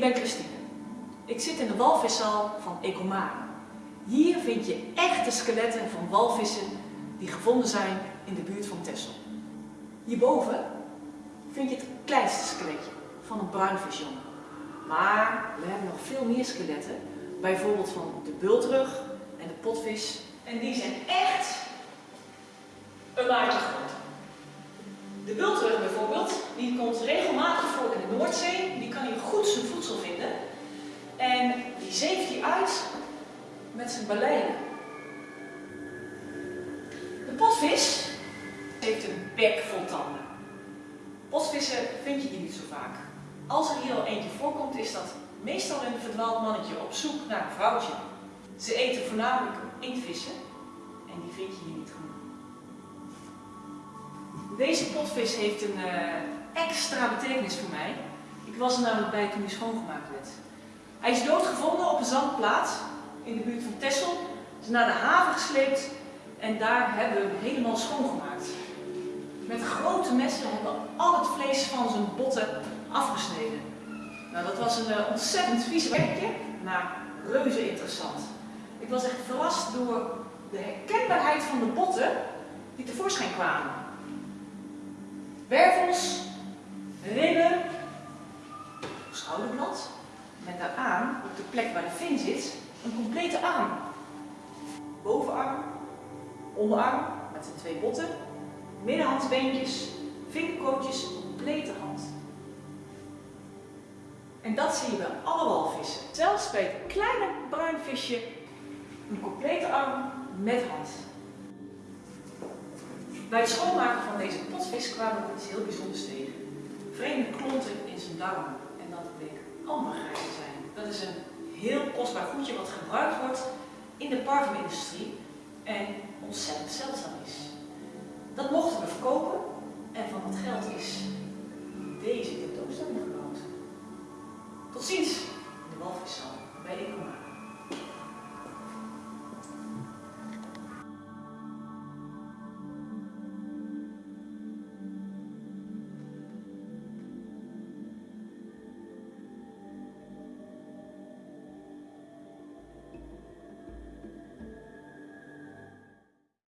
Ik ben Christine. Ik zit in de walviszaal van Ecomare. Hier vind je echte skeletten van walvissen die gevonden zijn in de buurt van Texel. Hierboven vind je het kleinste skeletje van een bruinvisjongen. Maar we hebben nog veel meer skeletten, bijvoorbeeld van de bultrug en de potvis. En die zijn echt een maatje groot. De bultrug bijvoorbeeld, die komt regelmatig voor in de Noordzee. Die goed zijn voedsel vinden. En die zeeft hij uit met zijn baleinen. De potvis heeft een bek vol tanden. Potvissen vind je hier niet zo vaak. Als er hier al eentje voorkomt, is dat meestal een verdwaald mannetje op zoek naar een vrouwtje. Ze eten voornamelijk inktvissen en die vind je hier niet genoeg. Deze potvis heeft een uh, extra betekenis voor mij. Ik was er namelijk bij toen hij schoongemaakt werd. Hij is doodgevonden op een zandplaats in de buurt van Texel. Is naar de haven gesleept en daar hebben we hem helemaal schoongemaakt. Met grote messen hebben we al het vlees van zijn botten afgesneden. Nou, dat was een uh, ontzettend vies werkje, maar reuze interessant. Ik was echt verrast door de herkenbaarheid van de botten die tevoorschijn kwamen. Wervels, ribben, met daaraan, op de plek waar de vin zit, een complete arm. Bovenarm, onderarm met zijn twee botten, middenhandsbeentjes, vingerkootjes, complete hand. En dat zie je bij alle walvissen. Zelfs bij het kleine bruinvisje een complete arm met hand. Bij het schoonmaken van deze potvis kwamen we iets heel bijzonders tegen. Vreemde klonten in zijn darmen en dat bleek ambergraan te zijn. Dat is een heel kostbaar goedje wat gebruikt wordt in de parfumindustrie en ontzettend zeldzaam is. Dat mochten we verkopen en van dat geld is deze tentoonstelling gebouwd. Tot ziens in de Walviszaal.